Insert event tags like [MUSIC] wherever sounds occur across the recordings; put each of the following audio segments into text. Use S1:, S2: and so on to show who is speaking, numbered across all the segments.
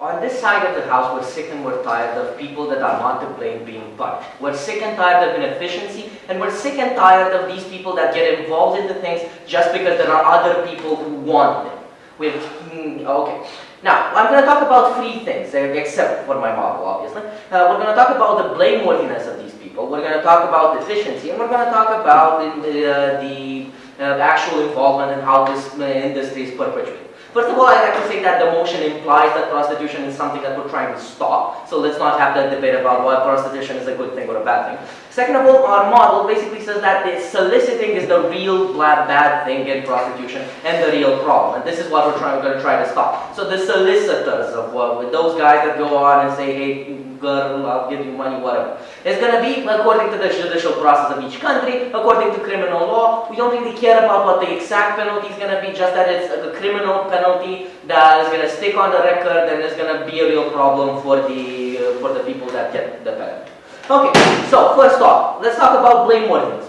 S1: on this side of the house, we're sick and we're tired of people that are not to blame being punished. We're sick and tired of inefficiency, and we're sick and tired of these people that get involved into things just because there are other people who want them. We have, mm, okay. Now, I'm going to talk about three things, uh, except for my model, obviously. Uh, we're going to talk about the blameworthiness of these people. We're going to talk about efficiency, and we're going to talk about the, uh, the uh, actual involvement and how this uh, industry is perpetuated. First of all, I'd like to say that the motion implies that prostitution is something that we're trying to stop. So let's not have that debate about why prostitution is a good thing or a bad thing. Second of all, our model basically says that the soliciting is the real bad, bad thing in prostitution and the real problem. And this is what we're, trying, we're going to try to stop. So the solicitors of what, those guys that go on and say, hey, girl, I'll give you money, whatever. It's going to be according to the judicial process of each country, according to criminal law. We don't really care about what the exact penalty is going to be, just that it's a criminal penalty that is going to stick on the record and is going to be a real problem for the, uh, for the people that get the penalty. Okay, so first off, let's talk about blame blameworthiness.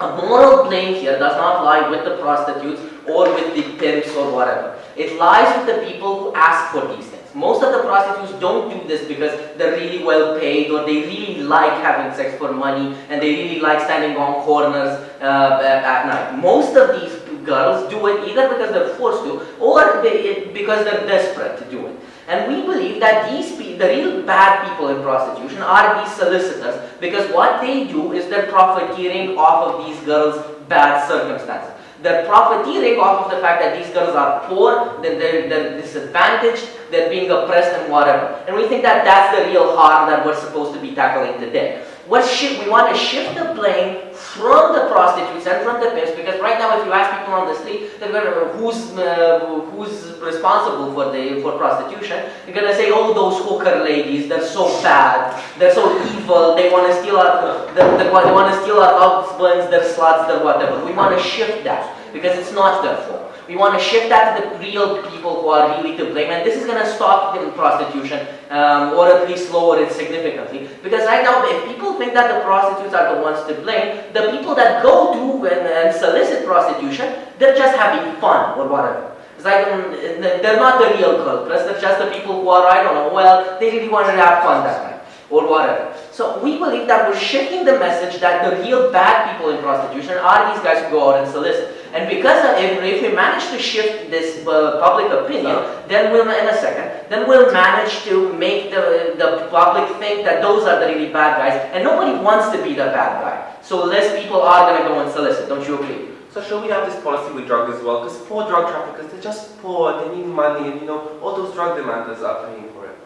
S1: A moral blame here does not lie with the prostitutes or with the pimps or whatever. It lies with the people who ask for these things. Most of the prostitutes don't do this because they're really well paid or they really like having sex for money and they really like standing on corners uh, at night. Most of these girls do it either because they're forced to or they, because they're desperate to do it. And we believe that these the real bad people in prostitution are these solicitors because what they do is they're profiteering off of these girls' bad circumstances. They're profiteering off of the fact that these girls are poor, then they're, they're disadvantaged, they're being oppressed and whatever. And we think that that's the real harm that we're supposed to be tackling today. What we want to shift the blame from the prostitutes and from the pimps because right now if you ask people on the street they're gonna, who's, uh, who's responsible for, the, for prostitution, they're going to say, oh, those hooker ladies, they're so bad, they're so evil, they want to steal our, they, they want to steal our husbands, they're sluts, they're whatever. We want to shift that because it's not their fault. We want to shift that to the real people who are really to blame, and this is going to stop the prostitution, um, or at least lower it significantly. Because right now, if people think that the prostitutes are the ones to blame, the people that go to and, and solicit prostitution, they're just having fun or whatever. It's like, um, they're not the real culprits, they're just the people who are, I don't know, well, they really wanted to have fun that night or whatever. So we believe that we're shifting the message that the real bad people in prostitution are these guys who go out and solicit. And because of, if, if we manage to shift this uh, public opinion, then we'll, in a second, then we'll manage to make the, the public think that those are the really bad guys, and nobody wants to be the bad guy. So less people are going to go and solicit, don't you agree?
S2: So should we have this policy with drugs as well? Because poor drug traffickers, they're just poor, they need money, and you know, all those drug demanders are paying for it.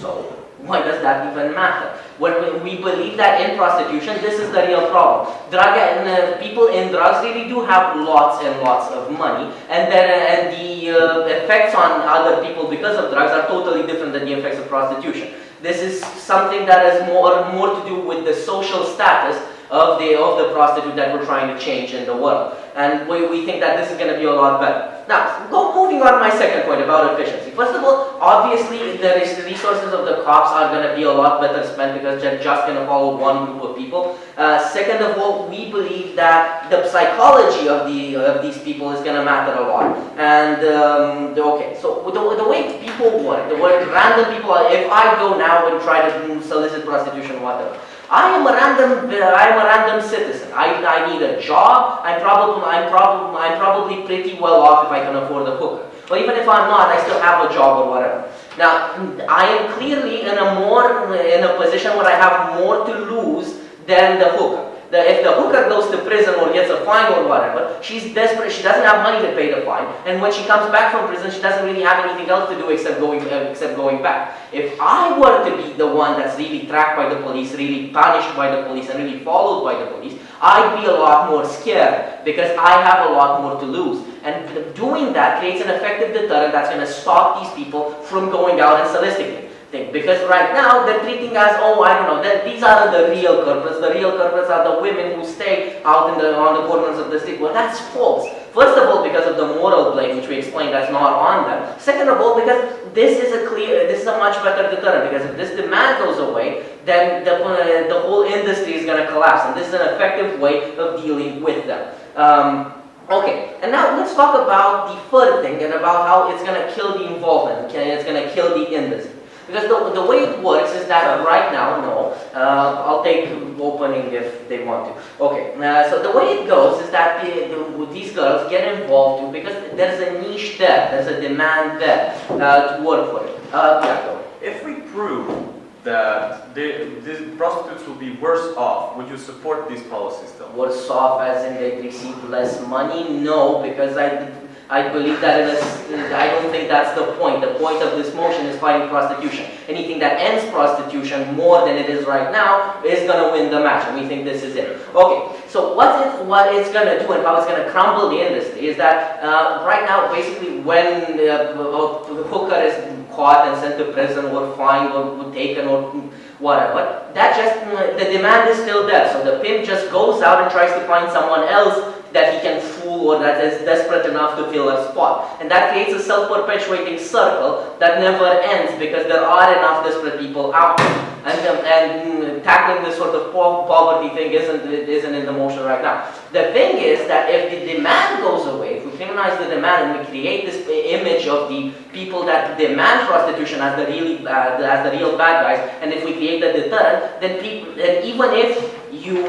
S1: So, why does that even matter? When we, believe that in prostitution, this is the real problem. Drug and uh, people in drugs really do have lots and lots of money, and then uh, and the uh, effects on other people because of drugs are totally different than the effects of prostitution. This is something that has more more to do with the social status of the, of the prostitute that we're trying to change in the world. And we, we think that this is going to be a lot better. Now, go, moving on my second point about efficiency. First of all, obviously the resources of the cops are going to be a lot better spent because they're just going to follow one group of people. Uh, second of all, we believe that the psychology of, the, of these people is going to matter a lot. And, um, okay, so the, the way people work, the way random people, if I go now and try to solicit prostitution, whatever, I am a random, uh, I am a random citizen. I, I need a job. I'm probably, I'm probably, I'm probably pretty well off if I can afford a hooker. But even if I'm not, I still have a job or whatever. Now, I am clearly in a more, in a position where I have more to lose than the hooker that if the hooker goes to prison or gets a fine or whatever, she's desperate, she doesn't have money to pay the fine, and when she comes back from prison, she doesn't really have anything else to do except going, uh, except going back. If I were to be the one that's really tracked by the police, really punished by the police, and really followed by the police, I'd be a lot more scared because I have a lot more to lose. And doing that creates an effective deterrent that's going to stop these people from going out and soliciting thing. Because right now they're treating us, oh, I don't know, that these are the real culprits. The real culprits are the women who stay out in the, on the corners of the street. Well, that's false. First of all, because of the moral blame, which we explained that's not on them. Second of all, because this is a clear, this is a much better deterrent. Because if this demand goes away, then the, uh, the whole industry is going to collapse. And this is an effective way of dealing with them. Um, Okay, and now let's talk about the third thing and about how it's going to kill the involvement, okay, it's going to kill the industry. Because the, the way it works is that right now, no, uh, I'll take opening if they want to. Okay, uh, so the way it goes is that the, the, these girls get involved too because there's a niche there, there's a demand there uh, to work for it. Uh, yeah.
S3: If we prove that the, the prostitutes will be worse off, would you support these policies though?
S1: Worse off as in they receive less money? No, because I, I believe that in a, I don't think that's the point. The point of this motion is fighting prostitution. Anything that ends prostitution more than it is right now is going to win the match, and we think this is it. Okay, so what, it, what it's going to do and how it's going to crumble the industry is that uh, right now, basically, when uh, the hooker is caught and sent to prison or fined or taken or whatever, that just, the demand is still there. So the pimp just goes out and tries to find someone else that he can or that is desperate enough to fill a spot. And that creates a self-perpetuating circle that never ends because there are enough desperate people out there. And, um, and tackling this sort of poverty thing isn't, isn't in the motion right now. The thing is that if the demand goes away, if we criminalize the demand and we create this image of the people that demand prostitution as the really uh, as the real bad guys, and if we create a deterrent, then people, even if you,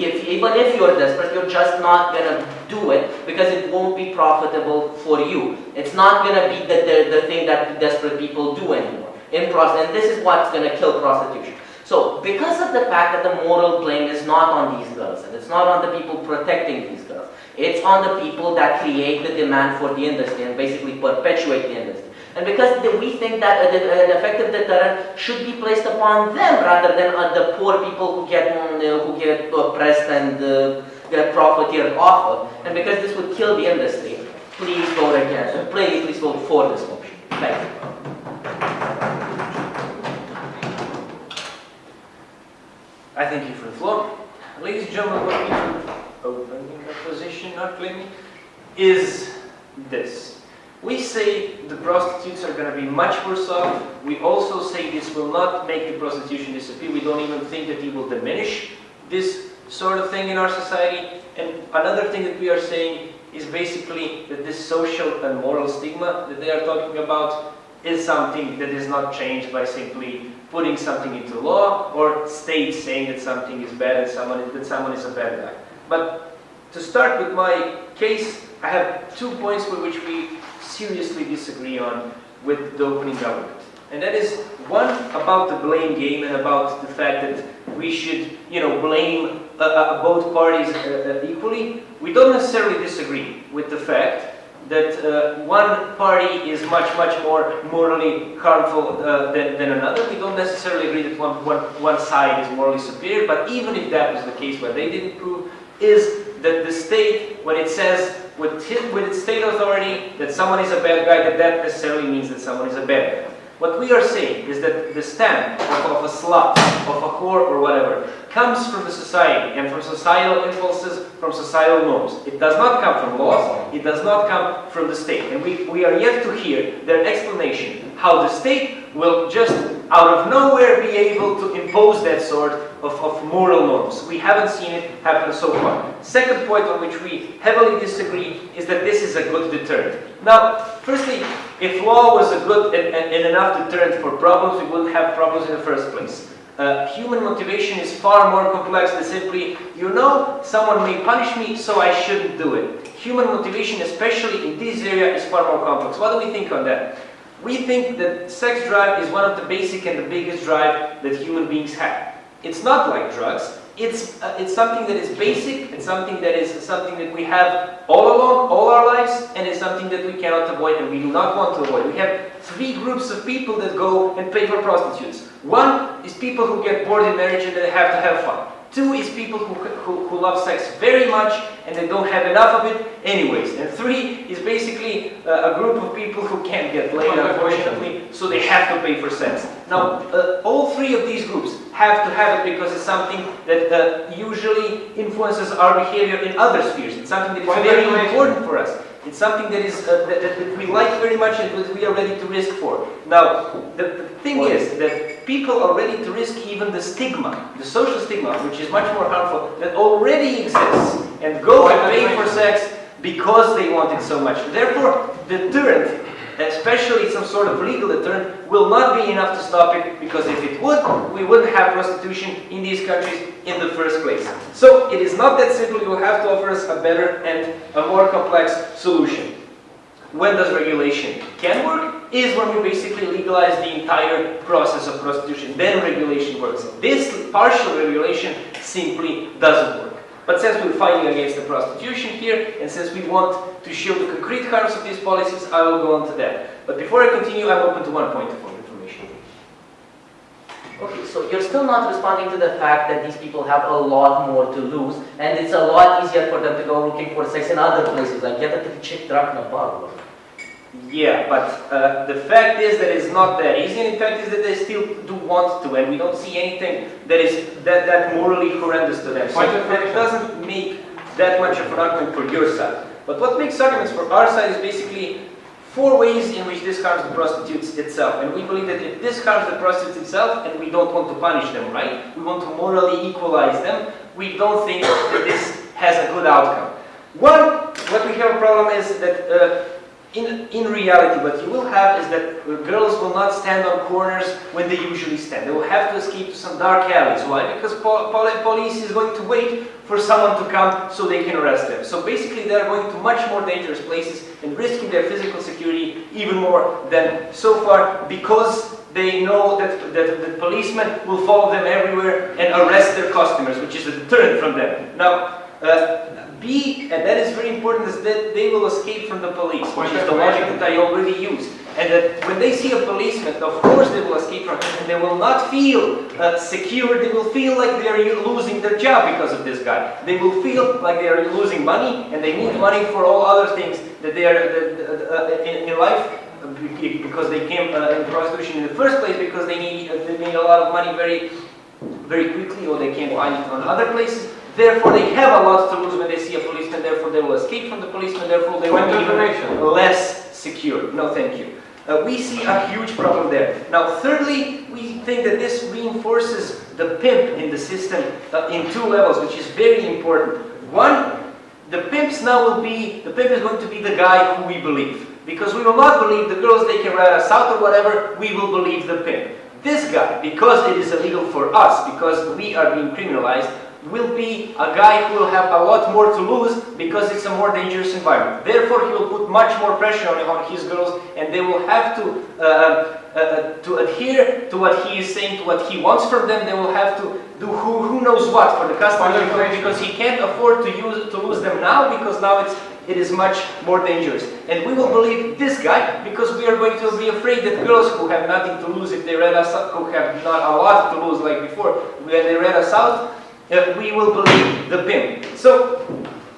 S1: if, even if you're desperate, you're just not gonna do it because it won't be profitable for you. It's not gonna be the, the, the thing that desperate people do anymore in process, and this is what's going to kill prostitution. So, because of the fact that the moral blame is not on these girls, and it's not on the people protecting these girls, it's on the people that create the demand for the industry and basically perpetuate the industry. And because we think that an effective deterrent should be placed upon them rather than on the poor people who get, mm, who get oppressed and uh, get profiteered off of, and because this would kill the industry, please vote against, please, please vote for this motion. Thank you.
S4: I thank you for the floor. Ladies and gentlemen, what we opening the position, not claiming, is this. We say the prostitutes are going to be much worse off. We also say this will not make the prostitution disappear. We don't even think that it will diminish this sort of thing in our society. And another thing that we are saying is basically that this social and moral stigma that they are talking about is something that is not changed by simply putting something into law or state saying that something is bad and someone that someone is a bad guy. But to start with my case, I have two points with which we seriously disagree on with the opening government. And that is one about the blame game and about the fact that we should, you know, blame uh, uh, both parties uh, uh equally. We don't necessarily disagree with the fact that one party is much, much more morally harmful than, than another. We don't necessarily agree that one, one, one side is morally superior, but even if that was the case, what they didn't prove is that the state, when it says with, with its state authority that someone is a bad guy, that that necessarily means that someone is a bad guy. What we are saying is that the stem of, of a slut, of a whore or whatever, comes from the society and from societal impulses, from societal norms. It does not come from laws, it does not come from the state. And we, we are yet to hear their explanation how the state will just out of nowhere be able to impose that sort of, of moral norms. We haven't seen it happen so far. Second point on which we heavily disagree is that this is a good deterrent. Now, firstly, if law was a good and, and, enough deterrent for problems, we wouldn't have problems in the first place. Uh, human motivation is far more complex than simply, you know, someone may punish me, so I shouldn't do it. Human motivation, especially in this area, is far more complex. What do we think on that? We think that sex drive is one of the basic and the biggest drive that human beings have. It's not like drugs. It's, uh, it's something that is basic, and something that is something that we have all along, all our lives, and it's something that we cannot avoid and we do not want to avoid. We have three groups of people that go and pay for prostitutes. One is people who get bored in marriage and they have to have fun. Two is people who, who, who, love sex very much and they don't have enough of it anyways. And three is basically uh, a group of people who can't get laid, unfortunately, so they have to pay for sex. Now, uh, all three of these groups have to have it because it's something that uh, usually influences our behavior in other spheres. It's something that is very important for us. It's something that is uh, that, that, we like very much and that we are ready to risk for. Now, the, the thing is that people are ready to risk even the stigma, the social stigma, which is much more harmful, that already exists, and go and pay for sex because they want it so much. Therefore, the deterrent, especially some sort of legal deterrent, will not be enough to stop it because if it would, we wouldn't have prostitution in these countries in the first place. So it is not that simple, you will have to offer us a better and a more complex solution. When does regulation can work? Is when we basically legalize the entire process of prostitution. Then regulation works. This partial regulation simply doesn't work. But since we're fighting against the prostitution here, and since we want to show the concrete harms of these policies, I will go on to that. But before I continue, I'm open to one point of information.
S1: Okay, so you're still not responding to the fact that these people have a lot more to lose, and it's a lot easier for them to go looking for sex in other places, like get a chick drunk in a bar.
S4: Yeah, but uh, the fact is that it's not that easy, and in fact is that they still do want to, and we don't see anything that is that, that morally horrendous to them. So
S5: Point
S4: that doesn't make that much of an argument for your side. But what makes arguments for our side is basically four ways in which this harms the prostitutes itself. And we believe that if this harms the prostitutes itself, and we don't want to punish them, right? We want to morally equalize them, we don't think that this has a good outcome. One, what we have a problem is that uh, in, in reality, what you will have is that girls will not stand on corners when they usually stand. They will have to escape to some dark alleys. Why? Because po poli police is going to wait for someone to come so they can arrest them. So basically, they are going to much more dangerous places and risking their physical security even more than so far because they know that, that the policemen will follow them everywhere and arrest their customers, which is a deterrent from them. Now, uh, And that is very important, is that they will escape from the police, which is the logic that I already used. And that when they see a policeman, of course they will escape from him, and they will not feel uh, secure, they will feel like they are losing their job because of this guy. They will feel like they are losing money, and they need money for all other things that they are that, uh, in, in life, uh, because they came uh, in prostitution in the first place, because they need, uh, they need a lot of money very, very quickly, or they can't find it on other places. Therefore, they have a lot to lose when they see a policeman. Therefore, they will escape from the policeman. Therefore, they will be
S5: of
S4: even
S5: correction.
S4: less secure. No, thank you. Uh, we see a huge problem there. Now, thirdly, we think that this reinforces the pimp in the system uh, in two levels, which is very important. One, the pimps now will be, the pimp is going to be the guy who we believe. Because we will not believe the girls they can rat us out or whatever, we will believe the pimp. This guy, because it is illegal for us, because we are being criminalized, will be a guy who will have a lot more to lose because it's a more dangerous environment. Therefore, he will put much more pressure on, on his girls and they will have to, uh, uh, uh, to adhere to what he is saying, to what he wants from them. They will have to do who, who knows what for the customer because he can't afford to, use, to lose them now because now it's, it is much more dangerous. And we will believe this guy because we are going to be afraid that girls who have nothing to lose if they read us out, who have not a lot to lose like before, when they read us out, uh, we will believe the pimp. So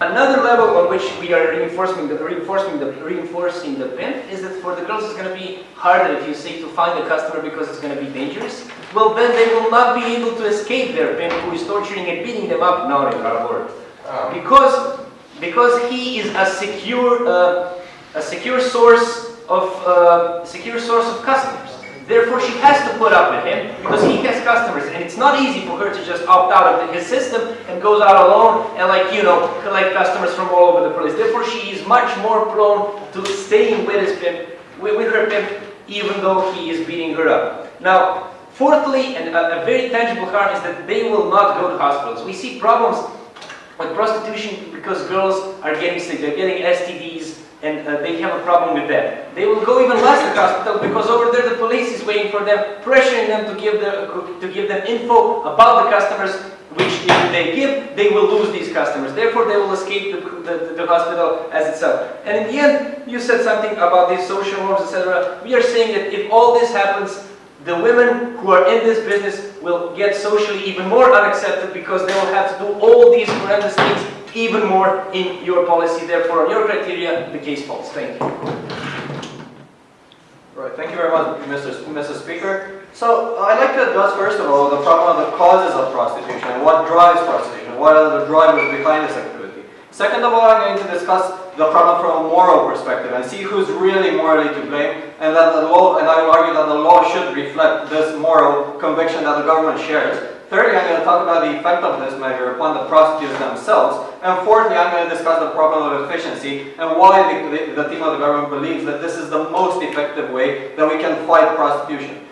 S4: another level on which we are reinforcing the reinforcing the reinforcing the pimp is that for the girls it's going to be harder if you say to find a customer because it's going to be dangerous. Well, then they will not be able to escape their pimp who is torturing and beating them up. No, in our word. Because because he is a secure uh, a secure source of uh, secure source of customers. Therefore, she has to put up with him because he has customers, and it's not easy for her to just opt out of his system and goes out alone and, like you know, collect customers from all over the place. Therefore, she is much more prone to staying with his pimp, with, her pimp, even though he is beating her up. Now, fourthly, and a, a very tangible harm is that they will not go to hospitals. We see problems with prostitution because girls are getting sick, they're getting STDs, and uh, they have a problem with that. They will go even less to the hospital because over there the police is waiting for them, pressuring them to give, the, to give them info about the customers, which if they give, they will lose these customers. Therefore, they will escape the, the, the hospital as itself. And in the end, you said something about these social norms, etc. We are saying that if all this happens, the women who are in this business will get socially even more unaccepted because they will have to do all these horrendous things even more in your policy. Therefore, on your criteria, the case falls. Thank you.
S5: Right, thank you very much, Mr. Mr. Speaker. So, uh, I'd like to address first of all the problem of the causes of prostitution and what drives prostitution, what are the drivers behind this activity. Second of all, I'm going to discuss the problem from a moral perspective and see who's really morally to blame and that the law, and I will argue that the law should reflect this moral conviction that the government shares. Thirdly, I'm going to talk about the effect of this measure upon the prostitutes themselves. And fourthly, I'm going to discuss the problem of efficiency and why the, the, the team of the government believes that this is the most effective way that we can fight prostitution.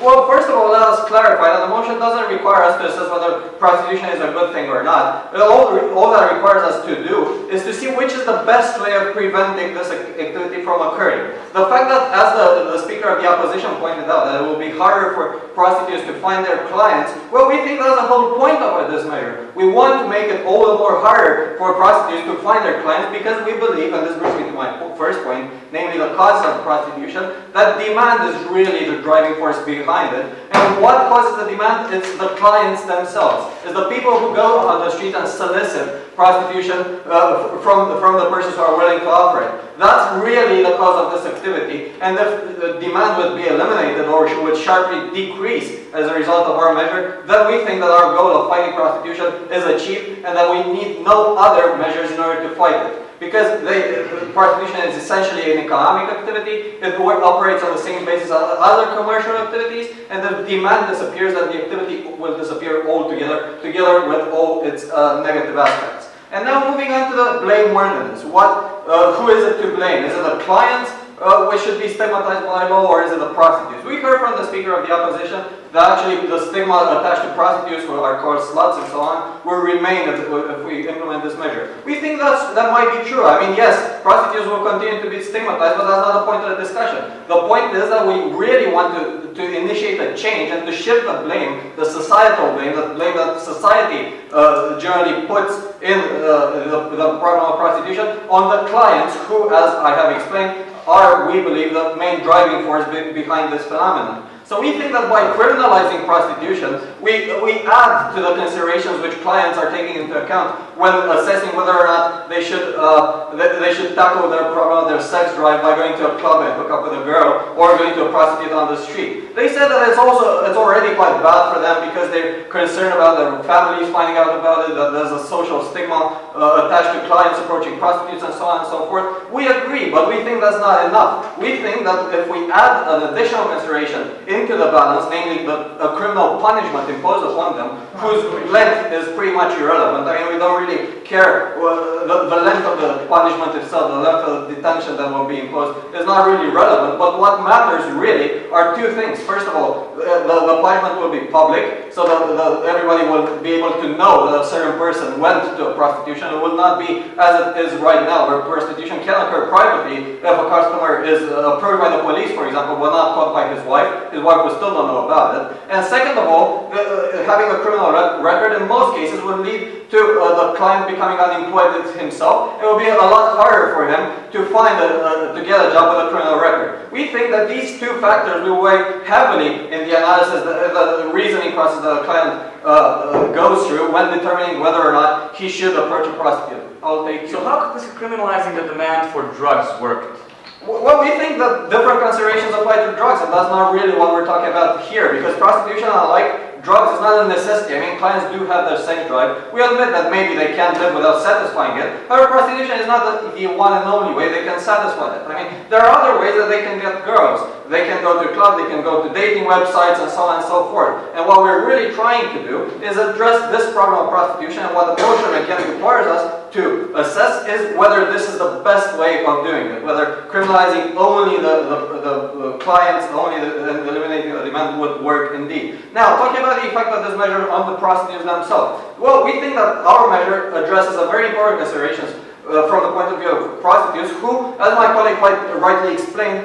S5: Well, first of all, let us clarify that the motion doesn't require us to assess whether prostitution is a good thing or not. All, all that requires us to do is to see which is the best way of preventing this activity from occurring. The fact that, as the, the Speaker of the Opposition pointed out, that it will be harder for prostitutes to find their clients, well, we think that's the whole point of this measure. We want to make it all the more harder for prostitutes to find their clients because we believe, and this brings me to my first point, namely the causes of prostitution, that demand is really the driving force behind it. And what causes the demand? It's the clients themselves. It's the people who go on the street and solicit prostitution uh, from, from the persons who are willing to offer it. That's really the cause of this activity. And if the demand would be eliminated or would sharply decrease as a result of our measure, then we think that our goal of fighting prostitution is achieved and that we need no other measures in order to fight it. Because they, prostitution is essentially an economic activity, it operates on the same basis as other commercial activities, and the demand disappears and the activity will disappear altogether, together with all its uh, negative aspects. And now moving on to the blameworthiness. What, uh, who is it to blame? Is it the clients uh, which should be stigmatized by law or is it the prostitutes? We heard from the Speaker of the Opposition that actually the stigma attached to prostitutes who are called sluts and so on will remain if, if we implement this measure. We think that's, that might be true. I mean, yes, prostitutes will continue to be stigmatized, but that's not the point of the discussion. The point is that we really want to, to initiate a change and to shift the blame, the societal blame, the blame that society uh, generally puts in uh, the, the problem of prostitution on the clients who, as I have explained, are, we believe, the main driving force be behind this phenomenon. So we think that by criminalizing prostitution, we, we add to the considerations which clients are taking into account when assessing whether or not they should, uh, they, they, should tackle their problem, their sex drive by going to a club and hook up with a girl or going to a prostitute on the street. They said that it's also, it's already quite bad for them because they're concerned about their families finding out about it, that there's a social stigma uh, attached to clients approaching prostitutes and so on and so forth. We agree, but we think that's not enough. We think that if we add an additional consideration into the balance, namely the, criminal punishment imposed upon them, whose length is pretty much irrelevant. I mean, we don't really care uh, the, the length of the punishment itself, the length of the detention that will be imposed is not really relevant, but what matters really are two things. First of all, the, the, the punishment will be public, so that the, everybody will be able to know that a certain person went to prostitution. It will not be as it is right now, where prostitution can occur privately if a customer is uh, approached by the police, for example, but not caught by his wife. His wife will still not know about it. And second of all, uh, having a criminal record in most cases will lead to uh, the client becoming unemployed himself. It will be a lot harder for him to find a, uh, to get a job with a criminal record. We think that these two factors will weigh heavily in the analysis, the, the reasoning process that a client uh, uh, goes through when determining whether or not he should approach a prostitute. I'll take
S3: So how could this criminalizing the demand for drugs work?
S5: Well, we think that different considerations apply to drugs, and that's not really what we're talking about here, because prostitution, unlike drugs is not a necessity. I mean, clients do have their sex drive. We admit that maybe they can't live without satisfying it. However, prostitution is not the, one and only way they can satisfy it. I mean, there are other ways that they can get girls. They can go to a club, they can go to dating websites, and so on and so forth. And what we're really trying to do is address this problem of prostitution, and what the motion again requires us to assess is whether this is the best way of doing it, whether criminalizing only the, the, the, the clients, only the, eliminating the demand would work indeed. Now, talking about about the effect of this measure on the prostitutes themselves? Well, we think that our measure addresses a very important considerations uh, from the point of view of prostitutes who, as my colleague quite rightly explained,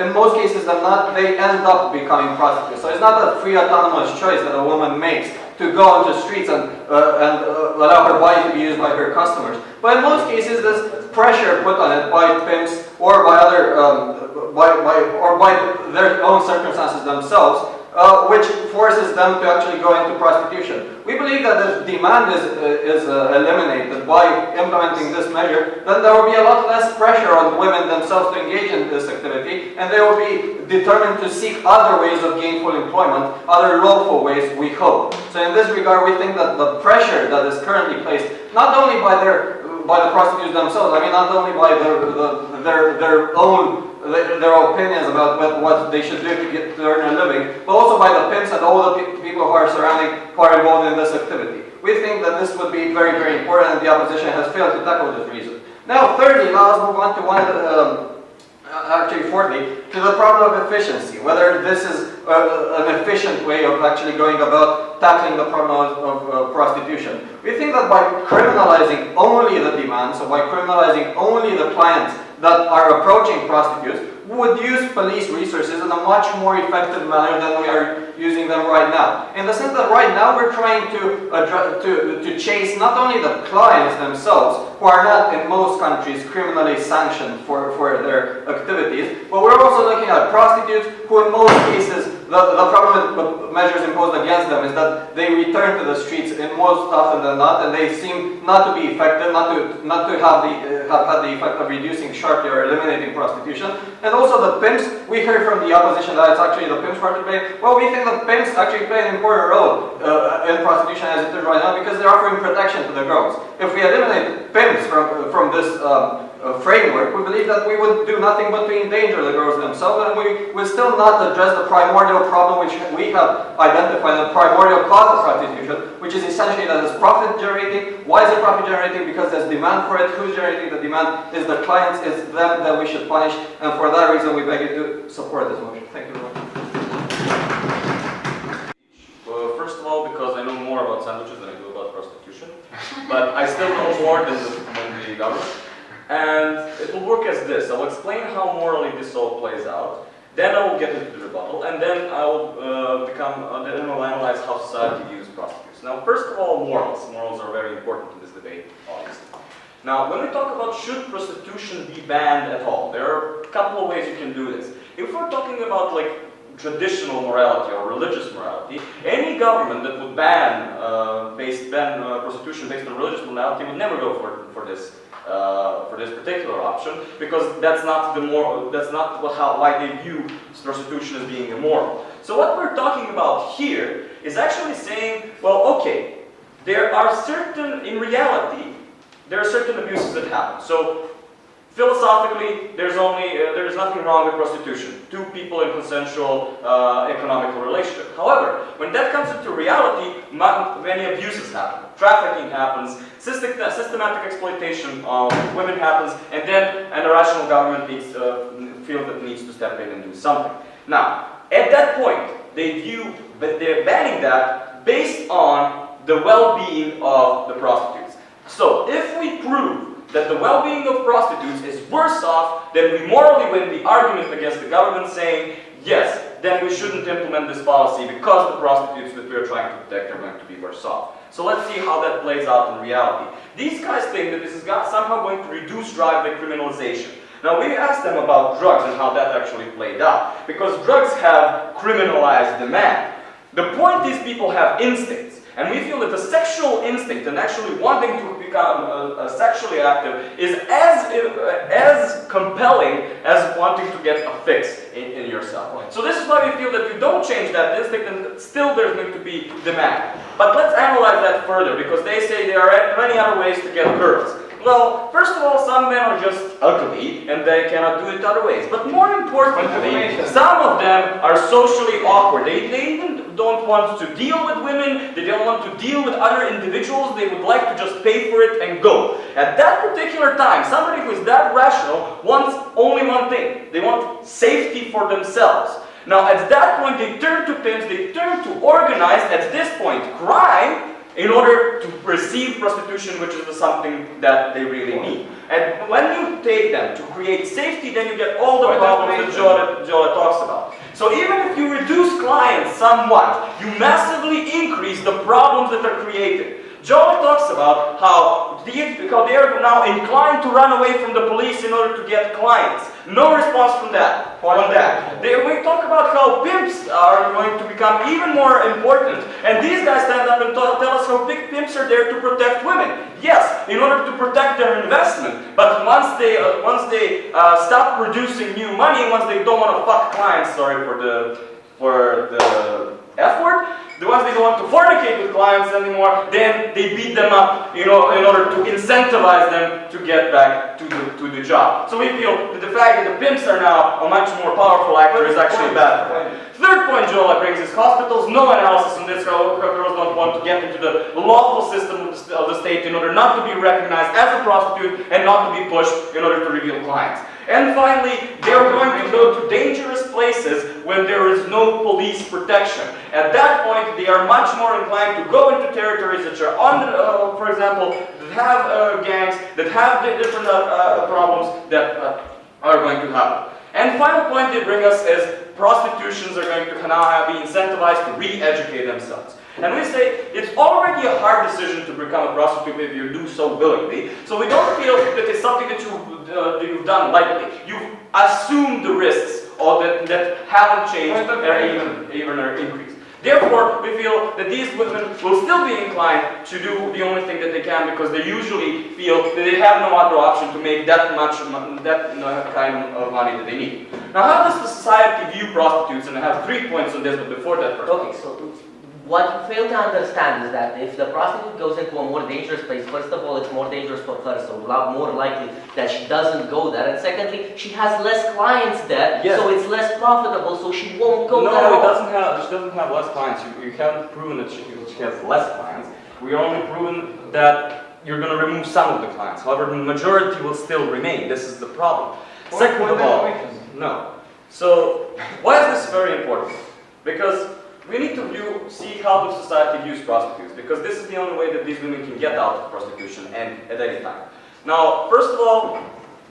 S5: in most cases than not, they end up becoming prostitutes. So it's not a free autonomous choice that a woman makes to go onto the streets and, uh, and uh, allow her body to be used by her customers. But in most cases, there's pressure put on it by pimps or by other, um, by, by, or by their own circumstances themselves uh, which forces them to actually go into prostitution. We believe that if demand is, uh, is uh, eliminated by implementing this measure, then there will be a lot less pressure on women themselves to engage in this activity, and they will be determined to seek other ways of gainful employment, other lawful ways, we hope. So in this regard, we think that the pressure that is currently placed, not only by their by the prostitutes themselves, I mean not only by their, the, their, their own their, opinions about what, they should do to get to earn a living, but also by the pimps and all the pe- people who are surrounding, who are involved in this activity. We think that this would be very, very important and the opposition has failed to tackle this reason. Now, thirdly, now let's move on to one um, uh, actually fourthly, to the problem of efficiency, whether this is uh, an efficient way of actually going about tackling the problem of, of uh, prostitution. We think that by criminalizing only the demand, so by criminalizing only the clients that are approaching prostitutes, would use police resources in a much more effective manner than we are using them right now. In the sense that right now we're trying to, to, to chase not only the clients themselves, who are not in most countries criminally sanctioned for, for their activities, but we're also looking at prostitutes who in most cases, the, the problem with measures imposed against them is that they return to the streets in most often than not, and they seem not to be effective, not to, not to have, the, uh, have had the effect of reducing sharply or eliminating prostitution. And also the pimps, we heard from the opposition that it's actually the pimps part to play. Well, we think the pimps actually play an important role uh, in prostitution as it is right now because they're offering protection to the girls. If we eliminate pimps from, from this um, uh, framework, we believe that we would do nothing but to endanger the girls themselves and we would still not address the primordial problem which we have identified, the primordial cause of prostitution, which is essentially that it's profit generating. Why is it profit generating? Because there's demand for it. Who's generating the demand? Is the clients, is them that we should punish. And for that reason, we beg you to support this motion. Thank you very much.
S3: Well, first of all, because I know more about sandwiches than I do about prostitution, [LAUGHS] but I still know more than the, than the government. And it will work as this. I'll explain how morally this all plays out. Then I will get into the rebuttal, and then I will uh, become. Uh, then I will analyze how society views prostitutes. Now, first of all, morals. Morals are very important in this debate, obviously. Now, when we talk about should prostitution be banned at all, there are a couple of ways you can do this. If we're talking about like traditional morality or religious morality, any government that would ban uh, based ban uh, prostitution based on religious morality would never go for for this uh, for this particular option because that's not the more that's not what, how why they view prostitution as being immoral. So what we're talking about here is actually saying, well, okay, there are certain in reality there are certain abuses that happen. So Philosophically, there's only uh, there's nothing wrong with prostitution. Two people in consensual uh, economical relationship. However, when that comes into reality, many abuses happen. Trafficking happens. System- systematic exploitation of women happens, and then an irrational government needs uh, feels that needs to step in and do something. Now, at that point, they view that they're banning that based on the well-being of the prostitutes. So, if we prove that the well-being of prostitutes is worse off, then we morally win the argument against the government saying, yes, then we shouldn't implement this policy because the prostitutes that we're trying to protect are going to be worse off. So let's see how that plays out in reality. These guys think that this is somehow going to reduce drive by criminalization. Now we asked them about drugs and how that actually played out. Because drugs have criminalized demand. The point is people have instincts. And we feel that the sexual instinct and actually wanting to become uh, uh, sexually active is as, uh, as compelling as wanting to get a fix in, in yourself. So this is why we feel that if you don't change that instinct, then still there's going to be demand. But let's analyze that further because they say there are many other ways to get girls. Well, first of all, some men are just ugly and they cannot do it other ways. But more importantly, some of them are socially awkward. They, they even don't want to deal with women, they don't want to deal with other individuals, they would like to just pay for it and go. At that particular time, somebody who is that rational wants only one thing. They want safety for themselves. Now, at that point, they turn to pimps, they turn to organized, at this point, crime, in order to receive prostitution, which is something that they really need. And when you take them to create safety, then you get all the
S4: Why
S3: problems that Jola, Jola talks about. So even if you reduce clients somewhat, you massively increase the problems that are created. Jola talks about how these, because they are now inclined to run away from the police in order to get clients. No response from that. On that. They, we talk about how pimps are going to become even more important, and these guys stand up and tell, tell us how big pimps are there to protect women. Yes, in order to protect their investment, but once they uh, once they uh, stop producing new money, once they don't want to fuck clients, sorry for the for the F word. The ones they don't want to fornicate with clients anymore, then they beat them up, you know, in order to incentivize them to get back to the, to the job. So we feel that the fact that the pimps are now a much more powerful actor is actually bad. Third point Jola brings is hospitals, no analysis on this, girls don't want to get into the lawful system of the state in order not to be recognized as a prostitute and not to be pushed in order to reveal clients. And finally, they're going to go to dangerous places when there is no police protection. At that point, they are much more inclined to go into territories that are on, the, uh, for example, that have uh, gangs, that have di- different uh, uh, problems that uh, are going to happen. And final point they bring us is prostitutions are going to now be incentivized to re-educate themselves. And we say it's already a hard decision to become a prostitute if you do so willingly. So we don't feel that it's something that, you, uh, that you've done lightly. You've assumed the risks or that, that haven't changed or even, even are increased. Therefore, we feel that these women will still be inclined to do the only thing that they can because they usually feel that they have no other option to make that much, that uh, kind of money that they need. Now, how does the society view prostitutes? And I have three points on this, but before that, first.
S1: Okay, so what you fail to understand is that if the prostitute goes into a more dangerous place, first of all, it's more dangerous for her, so a lot more likely that she doesn't go there. And secondly, she has less clients there,
S3: Yes.
S1: so it's less profitable, so she won't go there.
S3: No, it doesn't have, she doesn't have less clients. You, you haven't proven that she, she has less clients. We are only proven that you're going to remove some of the clients. However, the majority will still remain. This is the problem. Second of all, no. So, why is this very important? Because we need to view, see how the society views prostitutes, because this is the only way that these women can get out of prostitution and at any time. Now, first of all,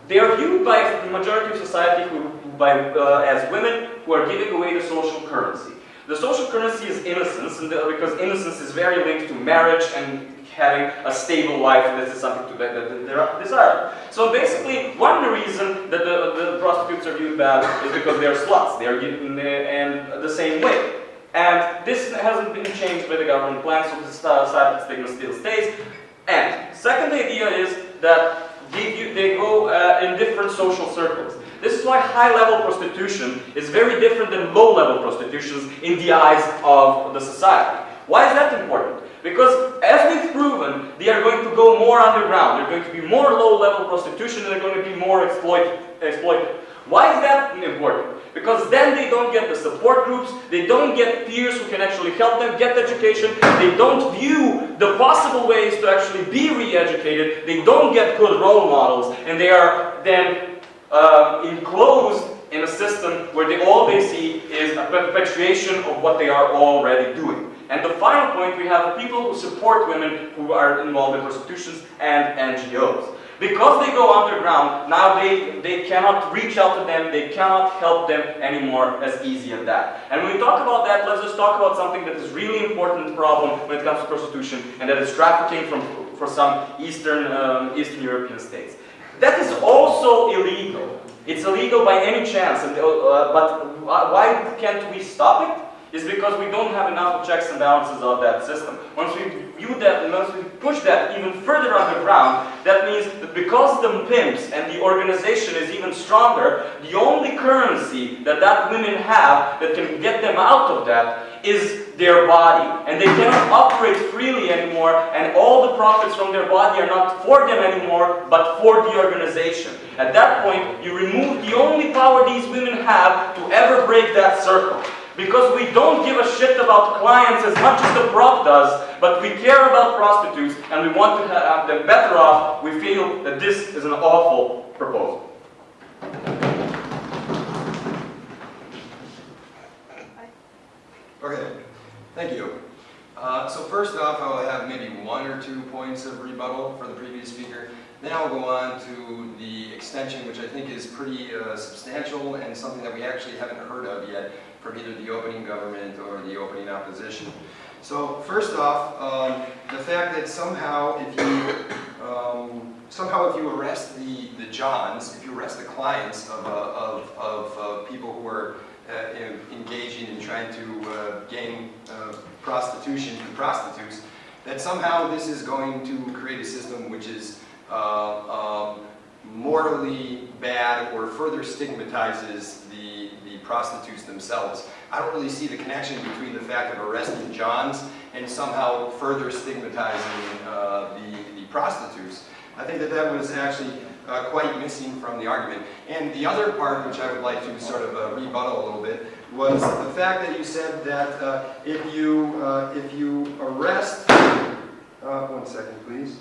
S3: they are viewed by the majority of society who, by, uh, as women who are giving away the social currency. The social currency is innocence, and the, because innocence is very linked to marriage and having a stable life, and this is something to, that, they're desired. So basically, one reason that the, the prostitutes are viewed bad is because they are sluts. They are given, and the same way. And this hasn't been changed by the government plan, so uh, side stigma still stays. And second idea is that they, go uh, in different social circles. This is why high-level prostitution is very different than low-level prostitution in the eyes of the society. Why is that important? Because as we've proven, they are going to go more underground. They're going to be more low-level prostitution and they're going to be more exploit, exploited. Why is that important? Because then they don't get the support groups, they don't get peers who can actually help them get education, they don't view the possible ways to actually be re-educated, they don't get good role models, and they are then uh, enclosed in a system where they, all they see is a perpetuation of what they are already doing. And the final point, we have people who support women who are involved in prostitutions and NGOs. Because they go underground, now they, they cannot reach out to them, they cannot help them anymore as easy as that. And when we talk about that, let's just talk about something that is really important problem when it comes to prostitution, and that is trafficking from, for some Eastern, um, Eastern European states. That is also illegal. It's illegal by any chance, and, uh, but why can't we stop it? Is because we don't have enough checks and balances of that system. Once we view that, and once we push that even further underground, that means that because the pimps and the organization is even stronger, the only currency that that women have that can get them out of that is their body. And they cannot operate freely anymore, and all the profits from their body are not for them anymore, but for the organization. At that point, you remove the only power these women have to ever break that circle. Because we don't give a shit about clients as much as the prop does, but we care about prostitutes and we want to have them better off, we feel that this is an awful proposal.
S6: Okay, thank you. Uh, So first off, I will have maybe one or two points of rebuttal for the previous speaker. Then I'll go on to the extension, which I think is pretty uh, substantial and something that we actually haven't heard of yet from either the opening government or the opening opposition. So first off, um, the fact that somehow if you, um, somehow if you arrest the, the Johns, if you arrest the clients of, uh, of, of uh, people who are uh, in- engaging in trying to uh, gain uh, prostitution and prostitutes, that somehow this is going to create a system which is uh, um, morally bad or further stigmatizes the, the prostitutes themselves. I don't really see the connection between the fact of arresting Johns and somehow further stigmatizing uh, the, the prostitutes. I think that that was actually uh, quite missing from the argument. And the other part, which I would like to sort of uh, rebuttal a little bit, was the fact that you said that uh, if you uh, if you arrest, uh, one second, please.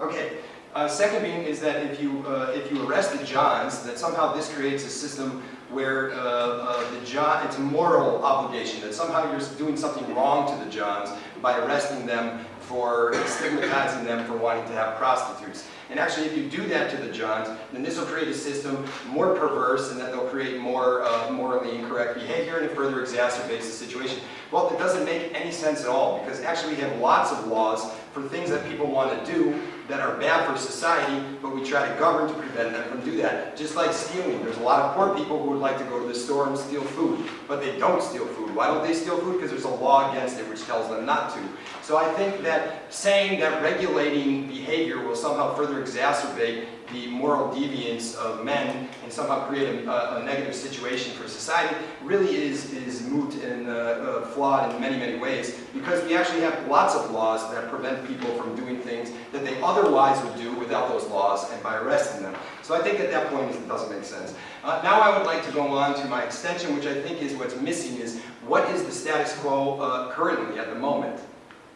S6: Okay. Uh, second being is that if you uh, if you arrest the Johns, that somehow this creates a system where uh, uh, the John it's a moral obligation that somehow you're doing something wrong to the Johns by arresting them for stigmatizing them for wanting to have prostitutes. And actually, if you do that to the Johns, then this will create a system more perverse, and that they'll create more uh, morally incorrect behavior, and it further exacerbates the situation. Well, it doesn't make any sense at all, because actually we have lots of laws for things that people want to do that are bad for society, but we try to govern to prevent them from do that. Just like stealing. There's a lot of poor people who would like to go to the store and steal food, but they don't steal food. Why don't they steal food? Because there's a law against it which tells them not to. So I think that saying that regulating behavior will somehow further exacerbate the moral deviance of men and somehow create a, a negative situation for society really is, is moot and uh, uh, flawed in many, many ways because we actually have lots of laws that prevent people from doing things that they otherwise would do without those laws and by arresting them. So I think at that point it doesn't make sense. Uh, now I would like to go on to my extension, which I think is what's missing is what is the status quo uh, currently at the moment?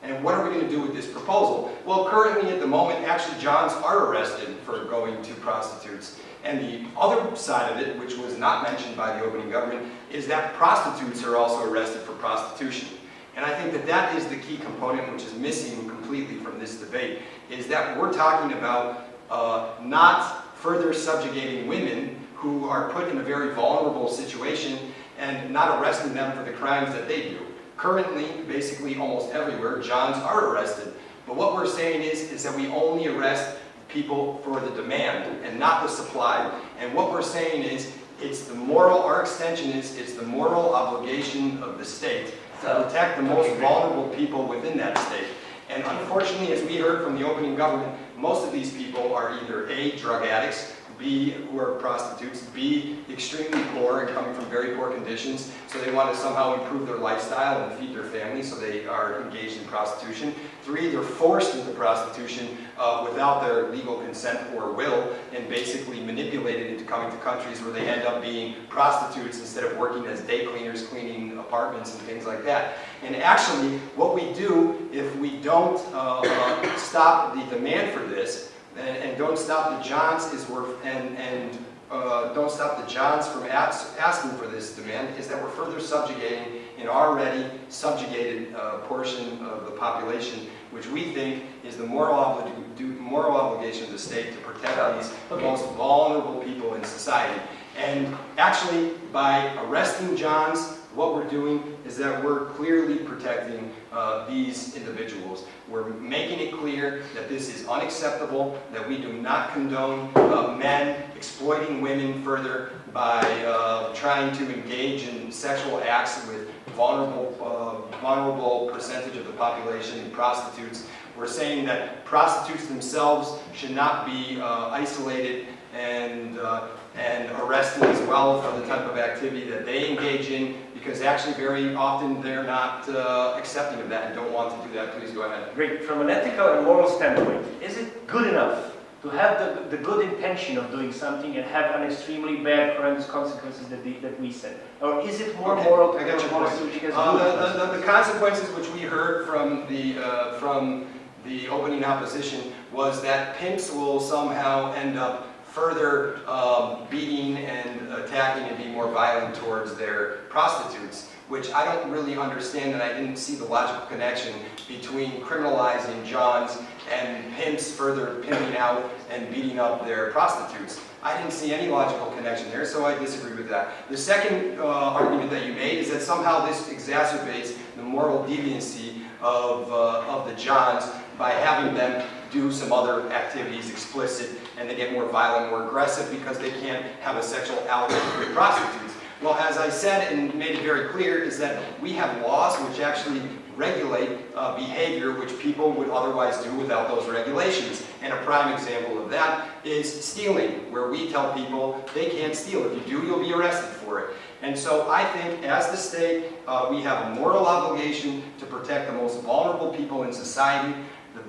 S6: And what are we going to do with this proposal? Well, currently at the moment, actually Johns are arrested for going to prostitutes. And the other side of it, which was not mentioned by the opening government, is that prostitutes are also arrested for prostitution. And I think that that is the key component which is missing completely from this debate, is that we're talking about uh, not further subjugating women who are put in a very vulnerable situation and not arresting them for the crimes that they do. Currently, basically almost everywhere, Johns are arrested. But what we're saying is, is that we only arrest people for the demand and not the supply. And what we're saying is, it's the moral, our extension is, it's the moral obligation of the state to protect the most vulnerable people within that state. And unfortunately, as we heard from the opening government, most of these people are either A, drug addicts, B, who are prostitutes, B, extremely poor and coming from very poor conditions, so they want to somehow improve their lifestyle and feed their family, so they are engaged in prostitution. Three, they're forced into prostitution uh, without their legal consent or will, and basically manipulated into coming to countries where they end up being prostitutes instead of working as day cleaners, cleaning apartments and things like that. And actually, what we do if we don't uh, uh, stop the demand for this, and, and don't stop the Johns is worth and and uh, don't stop the Johns from ask, asking for this demand is that we're further subjugating an already subjugated uh, portion of the population, which we think is the moral, obli moral obligation of the state to protect these
S1: Okay.
S6: most vulnerable people in society. And actually, by arresting Johns, what we're doing is that we're clearly protecting uh, these individuals. We're making it clear that this is unacceptable, that we do not condone uh, men exploiting women further by uh, trying to engage in sexual acts with vulnerable, uh, vulnerable percentage of the population, prostitutes. We're saying that prostitutes themselves should not be uh, isolated and, uh, and arrested as well for the type of activity that they engage in because actually very often they're not uh, accepting of that and don't want to do that. Please go ahead.
S4: Great. From an ethical and moral standpoint, is it good enough to have the, the good intention of doing something and have an extremely bad horrendous consequences that, the, that we said? Or is it more
S6: Okay,
S4: moral to
S6: I got your
S4: want
S6: point.
S4: to
S6: Uh, the, the, the consequences which we heard from the, uh, from the opening opposition was that pimps will somehow end up further um, beating and attacking and being more violent towards their prostitutes, which I don't really understand and I didn't see the logical connection between criminalizing Johns and pimps further pimping out and beating up their prostitutes. I didn't see any logical connection there, so I disagree with that. The second uh, argument that you made is that somehow this exacerbates the moral deviancy of, uh, of the Johns by having them do some other activities explicit and they get more violent, more aggressive because they can't have a sexual outlet with prostitutes. Well, as I said and made it very clear, is that we have laws which actually regulate uh, behavior which people would otherwise do without those regulations. And a prime example of that is stealing, where we tell people they can't steal. If you do, you'll be arrested for it. And so I think as the state, uh, we have a moral obligation to protect the most vulnerable people in society.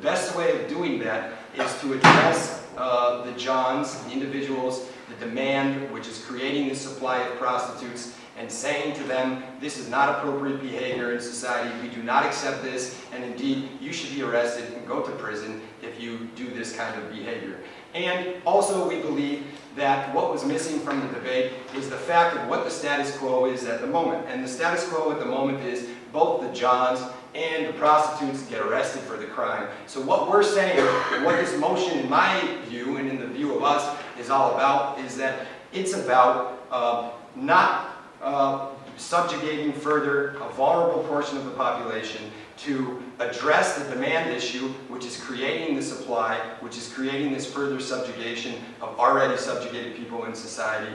S6: The best way of doing that is to address uh, the Johns, the individuals, the demand which is creating the supply of prostitutes and saying to them, this is not appropriate behavior in society, we do not accept this, and indeed, you should be arrested and go to prison if you do this kind of behavior. And also, we believe that what was missing from the debate is the fact of what the status quo is at the moment. And the status quo at the moment is both the Johns and the prostitutes get arrested for the crime. So what we're saying, what this motion in my view and in the view of us is all about, is that it's about uh, not uh, subjugating further a vulnerable portion of the population to address the demand issue, which is creating the supply, which is creating this further subjugation of already subjugated people in society,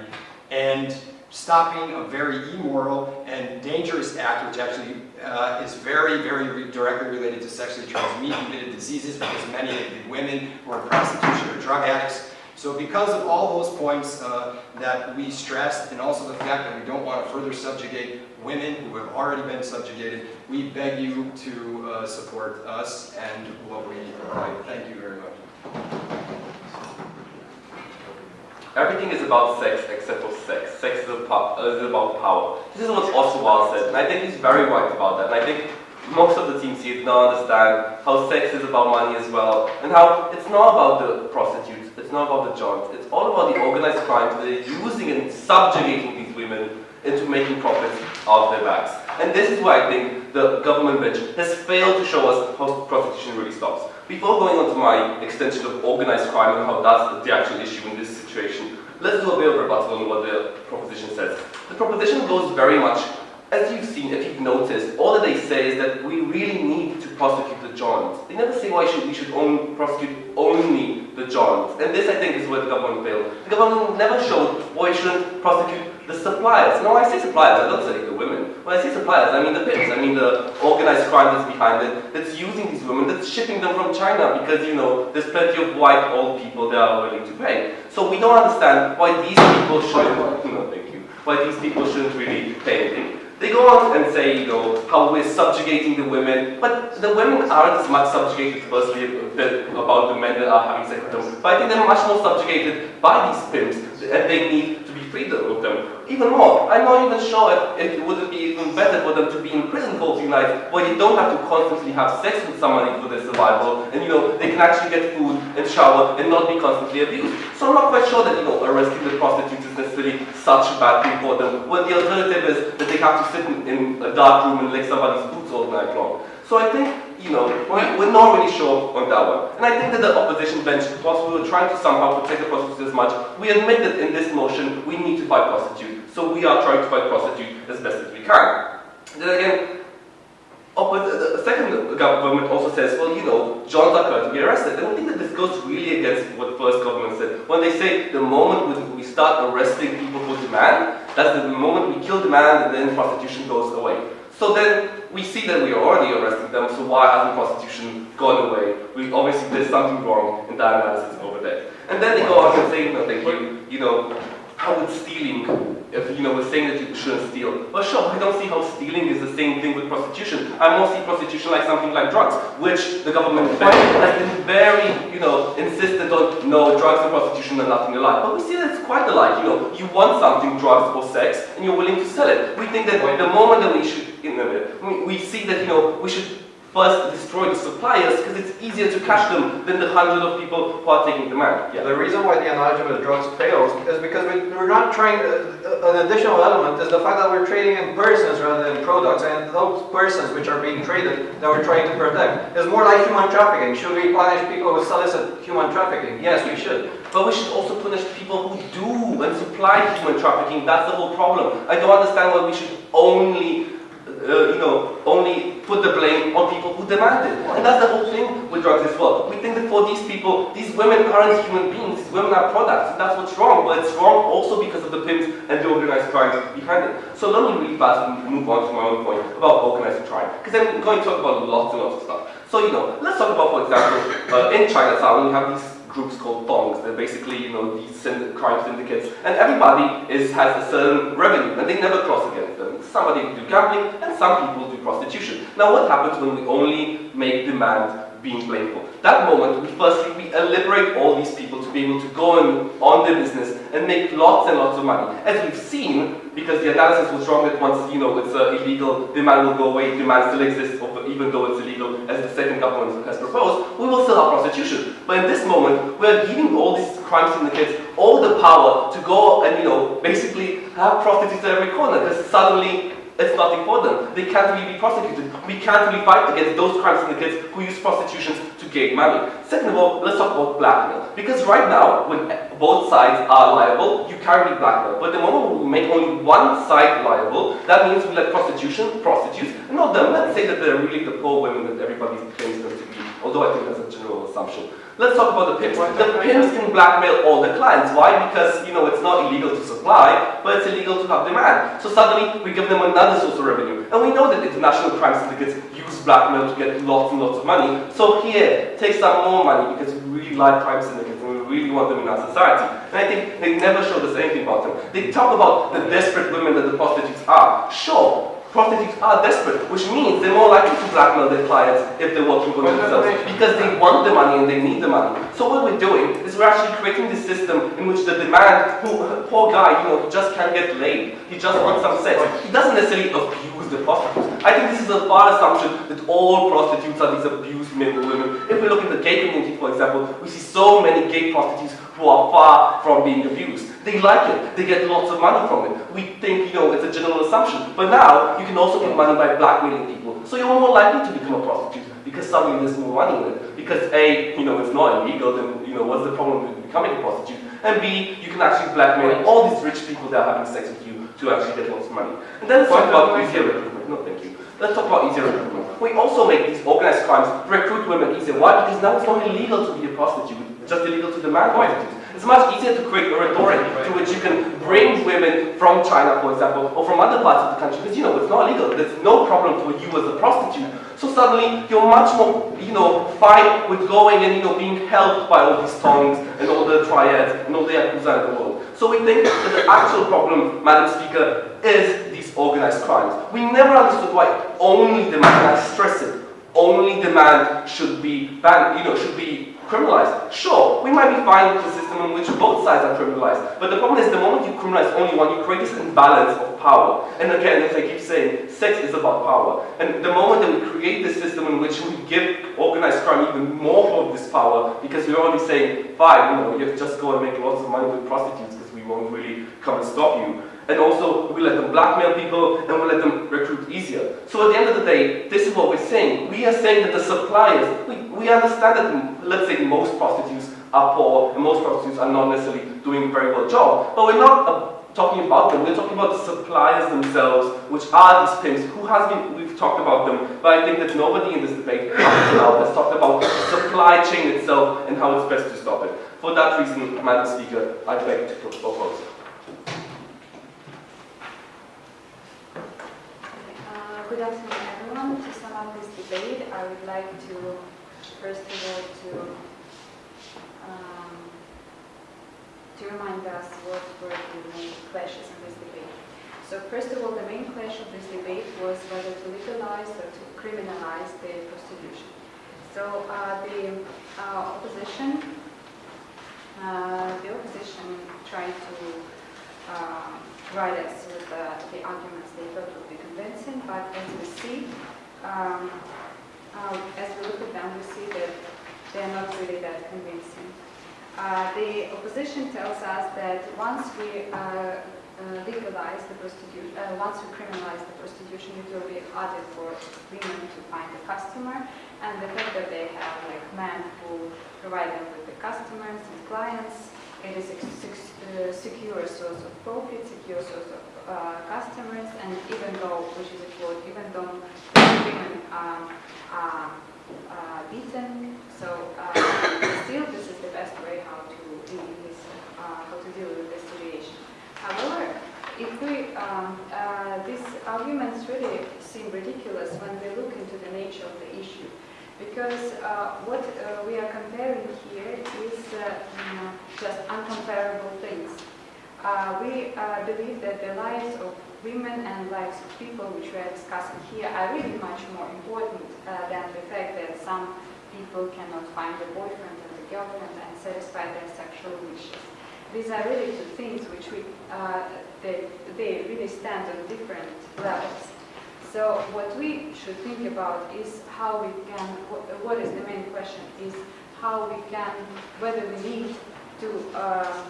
S6: and stopping a very immoral and dangerous act, which actually uh, is very, very re directly related to sexually transmitted diseases, because many of the women who are in prostitution are drug addicts. So because of all those points uh, that we stressed, and also the fact that we don't want to further subjugate women who have already been subjugated, we beg you to uh, support us and what we provide. Thank you very much.
S2: Everything is about sex except for sex. Sex is, about, power. This is what Oscar Wilde said, and I think he's very right about that. And I think most of the teams here don't understand how sex is about money as well, and how it's not about the prostitutes, it's not about the johns, it's all about the organized crime that are using and subjugating these women into making profits out of their backs. And this is why I think the government bench has failed to show us how prostitution really stops. Before going on to my extension of organized crime and how that's the actual issue in this situation, let's do a bit of rebuttal on what the proposition says. The proposition goes very much as you've seen, if you've noticed, all that they say is that we really need to prosecute the Johns. They never say why should, we should only prosecute only the Johns. And this, I think, is where the government failed. The government never showed why we shouldn't prosecute the suppliers. No, I say suppliers, I don't say the women. When I say suppliers, I mean the pimps. I mean the organized crime that's behind it, that's using these women, that's shipping them from China because, you know, there's plenty of white old people that are willing to pay. So we don't understand why these people should, no, thank you, why these people shouldn't really pay anything. They go on and say, you know, how we're subjugating the women, but the women aren't as much subjugated firstly about the men that are having sex with them, but I think they're much more subjugated by these pimps, and they need to be freed of them. Even more, I'm not even sure if it would be even better for them to be in prison for a few nights, where you don't have to constantly have sex with somebody for their survival, and you know, they can actually get food and shower and not be constantly abused. So I'm not quite sure that, you know, arresting the prostitutes is necessarily such a bad thing for them, when the alternative is that they have to sit in, in a dark room and lick somebody's boots all night long. So I think, you know, we're not really sure on that one. And I think that the opposition bench, whilst we were trying to somehow protect the prostitutes as much, we admit that in this motion we need to fight prostitute. So we are trying to fight prostitute as best as we can. Then again, oh, the second government also says, well, you know, Johns are going to be arrested. I think that this goes really against what the first government said. When they say the moment we start arresting people for demand, that's the moment we kill demand and then prostitution goes away. So then we see that we are already arresting them, so why hasn't prostitution gone away? We obviously did something wrong in that analysis over there. And then they go on and say, no, thank you, you know, how would stealing, if you know, we're saying that you shouldn't steal. Well, sure, I don't see how stealing is the same thing with prostitution. I more see prostitution like something like drugs, which the government has been very, you know, insistent on, no, drugs and prostitution are nothing alike. But we see that it's quite alike, you know, you want something, drugs or sex, and you're willing to sell it. We think that the moment that we should, you know, we see that, you know, we should first destroy the suppliers because it's easier to catch them than the hundred of people who are taking them out.
S5: Yeah. The reason why the analogy with drugs fails is because we, are not trying, uh, an additional element is the fact that we're trading in persons rather than products and those persons which are being traded that we're trying to protect. It's more like human trafficking. Should we punish people who solicit human trafficking? Yes, we should.
S2: But we should also punish people who do and supply human trafficking. That's the whole problem. I don't understand why we should only, uh, you know, only put the blame on people who demand it. And that's the whole thing with drugs as well. We think that for these people, these women aren't human beings, these women are products, and that's what's wrong. But it's wrong also because of the pimps and the organized crime behind it. So let me really fast move on to my own point about organized crime. Because I'm going to talk about lots and lots of stuff. So, you know, let's talk about, for example, uh, in Chinatown, we have these groups called tongs. They're basically, you know, these crime syndicates, and everybody is has a certain revenue, and they never cross against them. Somebody do gambling, and some people do prostitution. Now, what happens when we only make demand being blameful? That moment, we firstly we liberate all these people to be able to go and on their business and make lots and lots of money. As we've seen, because the analysis was wrong that once you know it's uh, illegal, demand will go away, demand still exists, even though it's illegal, as the second government has proposed, we will still have prostitution. But in this moment, we're giving all these crime syndicates all the power to go and you know basically have prostitutes at every corner because suddenly it's nothing for them. They can't really be prosecuted. We can't really fight against those crime syndicates who use prostitution to gain money. Second of all, let's talk about blackmail. Because right now, when both sides are liable, you can't really blackmail. But the moment we make only one side liable, that means we let prostitution, prostitutes, and not them. Let's say that they're really the poor women that everybody claims them to be, although I think that's a general assumption. Let's talk about the pimps. The pimps can blackmail all the clients. Why? Because, you know, it's not illegal to supply, but it's illegal to have demand. So suddenly, we give them another source of revenue. And we know that international crime syndicates use blackmail to get lots and lots of money. So here, take some more money because we really like crime syndicates and we really want them in our society. And I think they never showed us anything about them. They talk about the desperate women that the prostitutes are. Sure, prostitutes are desperate, which means they're more likely to blackmail their clients if they're working for themselves because they want the money and they need the money. So what we're doing is we're actually creating this system in which the demand, who, poor guy, you know, he just can't get laid. He just wants some sex. He doesn't necessarily abuse the prostitutes. I think this is a far assumption that all prostitutes are these abused men or women. If we look at the gay community, for example, we see so many gay prostitutes who are far from being abused. They like it. They get lots of money from it. We think, you know, it's a general assumption. But now, you can also get money by blackmailing people. So you're more likely to become a prostitute because suddenly there's more money in it. Because A, you know, it's not illegal, then, you know, what's the problem with becoming a prostitute? And B, you can actually blackmail all these rich people that are having sex with you to actually get lots of money. And then let's talk about easier recruitment. No, thank you. Let's talk about easier recruitment. We also make these organized crimes recruit women easier. Why? Because now it's not illegal to be a prostitute. Just illegal to demand prostitutes. It's much easier to create a rhetoric to which you can bring women from China, for example, or from other parts of the country, because you know it's not illegal. There's no problem for you as a prostitute. So suddenly you're much more, you know, fine with going and you know being helped by all these tongs and all the triads and all the yakuza in the world. So we think that the actual problem, Madam Speaker, is these organized crimes. We never understood why only demand, and I stress it, only demand should be banned, you know, should be criminalized. Sure, we might be fine with a system in which both sides are criminalized, but the problem is the moment you criminalize only one, you create this imbalance of power. And again, as I keep saying, sex is about power. And the moment that we create this system in which we give organized crime even more of this power, because we're already saying, fine, you know, you just go and make lots of money with prostitutes because we won't really come and stop you. And also, we let them blackmail people and we let them recruit easier. So at the end of the day, this is what we're saying. We are saying that the suppliers, we, we understand that, let's say, most prostitutes are poor and most prostitutes are not necessarily doing a very well job. But we're not uh, talking about them, we're talking about the suppliers themselves, which are these pimps. Who has been, we've talked about them, but I think that nobody in this debate has talked about the supply chain itself and how it's best to stop it. For that reason, Madam Speaker, I beg to propose.
S7: Uh, Good afternoon, everyone. To sum up this debate, I would like to, first of all, to, um, to remind us what were the main clashes in this debate. So first of all, the main clash of this debate was whether to legalize or to criminalize the prostitution. So uh, the uh, opposition, uh, the opposition tried to us with uh, the arguments they thought would be convincing, but as we see, um, uh, as we look at them, we see that they're not really that convincing. Uh, the opposition tells us that once we uh, uh, legalize the prostitution, uh, once we criminalize the prostitution, it will be harder for women to find a customer, and the fact that they have like men who provide them with the customers and clients it is uh, secure source of profit, secure source of uh, customers, and even though, which is a quote, even though women um, are uh, beaten, so uh, still this is the best way how to deal with this, uh, how to deal with this situation. However, if we, um, these arguments really seem ridiculous when we look into the nature of the issue. Because uh, what uh, we are comparing here is uh, just uncomparable things. Uh, we uh, believe that the lives of women and lives of people which we are discussing here are really much more important uh, than the fact that some people cannot find a boyfriend and a girlfriend and satisfy their sexual wishes. These are really two things which we, they, they really stand on different levels. So what we should think about is how we can, what, is the main question, is how we can, whether we need to, uh,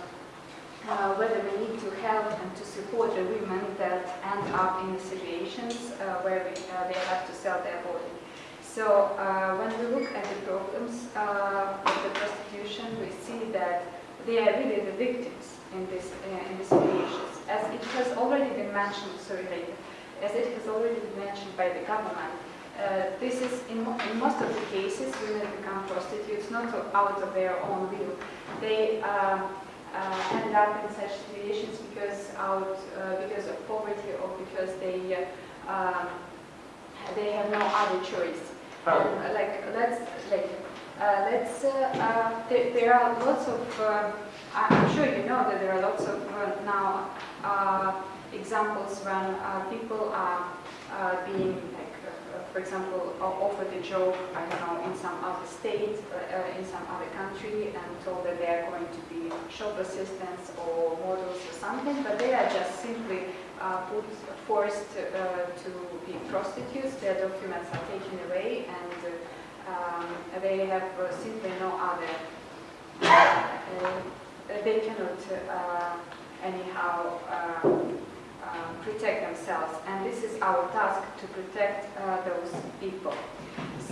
S7: uh, whether we need to help and to support the women that end up in the situations uh, where we, uh, they have to sell their body. So uh, when we look at the problems uh, of the prostitution, we see that they are really the victims in this in these situations. As it has already been mentioned, sorry, later, as it has already been mentioned by the government, uh, this is in, in most of the cases women become prostitutes not out of their own will. They uh, uh, end up in such situations because out uh, because of poverty or because they uh, um, they have no other choice. And, uh, like let's like uh, let's uh, uh, there, there are lots of uh, I'm sure you know that there are lots of now uh, examples when uh, people are uh, being like uh, for example offered a job I don't know in some other state in some other country and told that they are going to be shop assistants or models or something but they are just simply put, forced to be prostitutes. Their documents are taken away and um, they have uh, simply no other uh, they cannot anyhow protect themselves and this is our task to protect uh, those people.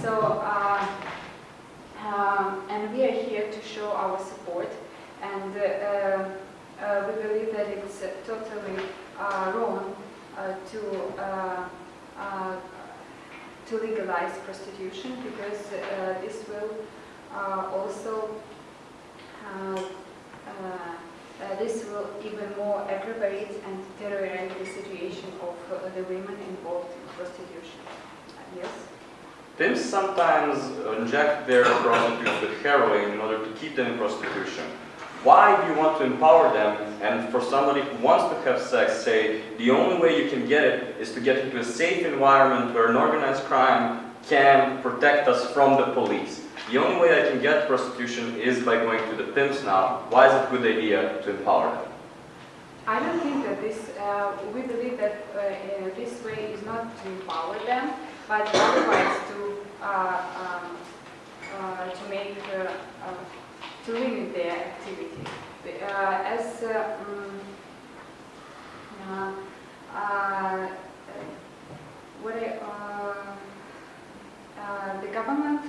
S7: So uh, um, and we are here to show our support and uh, uh, we believe that it's uh, totally uh, wrong uh, to uh, uh, to legalize prostitution because uh, this will uh, also uh, uh, uh, this will even more aggravate and deteriorate the situation of uh, the women involved in prostitution. Uh, yes?
S3: Pimps sometimes inject their prostitutes with heroin in order to keep them in prostitution. Why do you want to empower them? And for somebody who wants to have sex, say the only way you can get it is to get into a safe environment where an organized crime can protect us from the police. The only way I can get prostitution is by going to the pimps now. Why is it a good idea to empower them?
S7: I don't think that this, uh, we believe that uh, this way is not to empower them, but otherwise to, uh, um, uh, to make, uh, uh, to limit their activity. Uh, as uh, what I, the government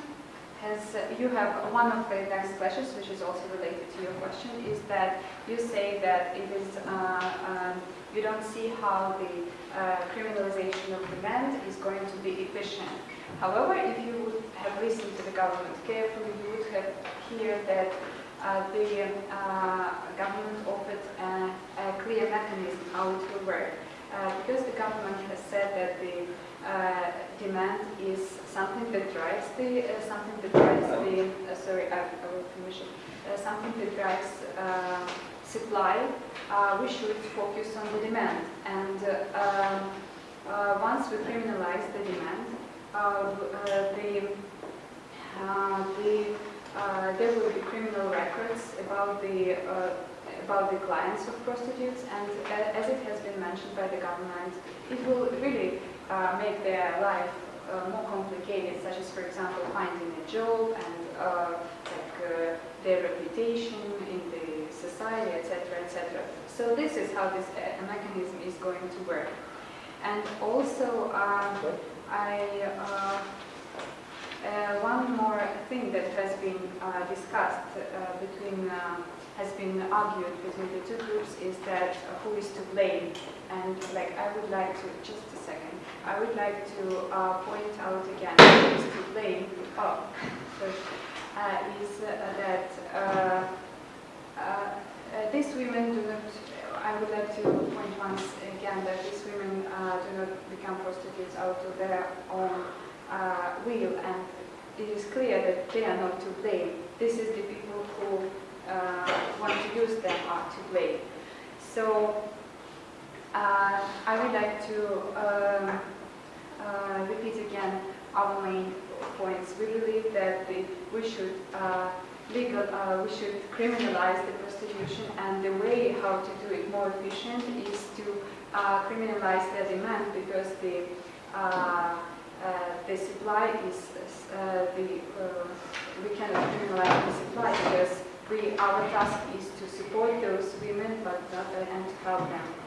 S7: has, uh, you have one of the next questions, which is also related to your question, is that you say that it is, uh, um, you don't see how the uh, criminalization of demand is going to be efficient. However, if you would have listened to the government carefully, you would have heard that uh, the uh, government offered a, a clear mechanism how it will work. Uh, because the government has said that the uh, demand is something that drives the, uh, something that drives the, uh, sorry, I, I will finish it, something that drives uh, supply, uh, we should focus on the demand. And uh, once we criminalize the demand, the, the, there will be criminal records about the, about the clients of prostitutes, and as it has been mentioned by the government, it will really uh, make their life uh, more complicated, such as, for example, finding a job and uh, like uh, their reputation in the society, etc., etc. So this is how this uh, mechanism is going to work. And also, um, I uh, uh, one more thing that has been uh, discussed uh, between has been argued between the two groups is that uh, who is to blame. And like I would like to, just a second, I would like to uh, point out again who is to blame. Oh, sorry, uh, is uh, that uh, uh, these women do not, I would like to point once again that these women do not become prostitutes out of their own will and it is clear that they are not to blame. This is the people who want to use them are to blame. So uh, I would like to um, uh, repeat again our main points. We believe that the, we should uh, legal, uh, we should criminalize the prostitution, and the way how to do it more efficient is to uh, criminalize the demand because the uh, the supply is the we cannot criminalize the supply because we our task is to support those women but not and help them.